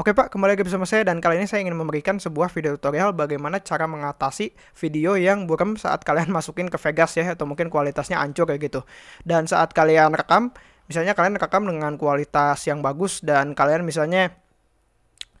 Oke Pak, kembali lagi bersama saya dan kali ini saya ingin memberikan sebuah video tutorial bagaimana cara mengatasi video yang buram saat kalian masukin ke Vegas ya atau mungkin kualitasnya hancur kayak gitu. Dan saat kalian rekam, misalnya kalian rekam dengan kualitas yang bagus dan kalian misalnya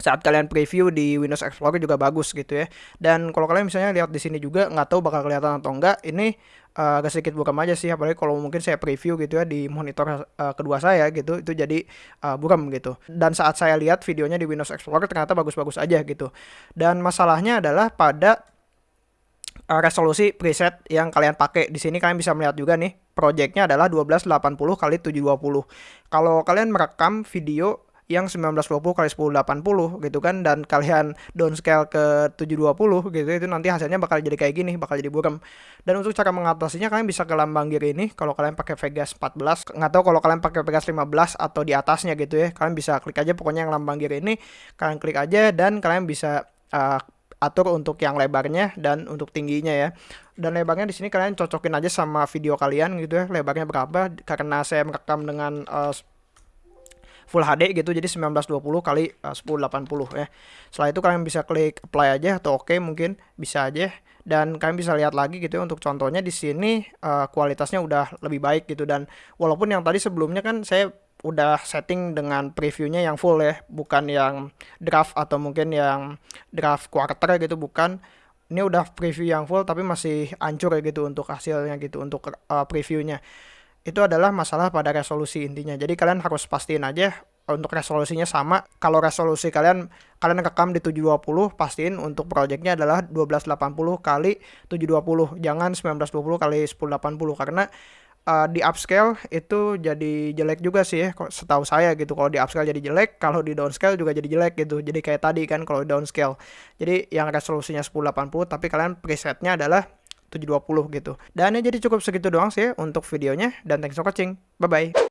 saat kalian preview di Windows Explorer juga bagus gitu ya. Dan kalau kalian misalnya lihat di sini juga nggak tahu bakal kelihatan atau enggak, ini uh, agak sedikit buram aja sih apalagi kalau mungkin saya preview gitu ya di monitor uh, kedua saya gitu itu jadi uh, buram gitu. Dan saat saya lihat videonya di Windows Explorer ternyata bagus-bagus aja gitu. Dan masalahnya adalah pada resolusi preset yang kalian pakai. Di sini kalian bisa melihat juga nih, projectnya adalah 1280 kali 720. Kalau kalian merekam video yang 1920 kali 1080 gitu kan dan kalian downscale ke 720 gitu itu nanti hasilnya bakal jadi kayak gini bakal jadi buram dan untuk cara mengatasinya kalian bisa ke lambang gear ini kalau kalian pakai Vegas 14 nggak tahu kalau kalian pakai Vegas 15 atau di atasnya gitu ya kalian bisa klik aja pokoknya yang lambang gear ini kalian klik aja dan kalian bisa uh, atur untuk yang lebarnya dan untuk tingginya ya. Dan lebarnya di sini kalian cocokin aja sama video kalian gitu ya, lebarnya berapa karena saya merekam dengan uh, full HD gitu jadi 1920 kali uh, 1080 ya. Setelah itu kalian bisa klik apply aja atau oke okay, mungkin bisa aja. Dan kalian bisa lihat lagi gitu ya untuk contohnya di sini uh, kualitasnya udah lebih baik gitu. Dan walaupun yang tadi sebelumnya kan saya udah setting dengan previewnya yang full ya bukan yang draft atau mungkin yang draft quarter gitu bukan. Ini udah preview yang full tapi masih hancur ya gitu untuk hasilnya gitu untuk uh, previewnya itu adalah masalah pada resolusi intinya. Jadi kalian harus pastiin aja untuk resolusinya sama. Kalau resolusi kalian kalian rekam di 720, pastiin untuk projectnya adalah 1280 kali 720, jangan 1920 kali 1080 karena uh, di upscale itu jadi jelek juga sih ya setahu saya gitu kalau di upscale jadi jelek kalau di downscale juga jadi jelek gitu jadi kayak tadi kan kalau downscale jadi yang resolusinya 1080 tapi kalian presetnya adalah 720 gitu. Dan ya jadi cukup segitu doang sih untuk videonya dan thanks for watching. Bye bye.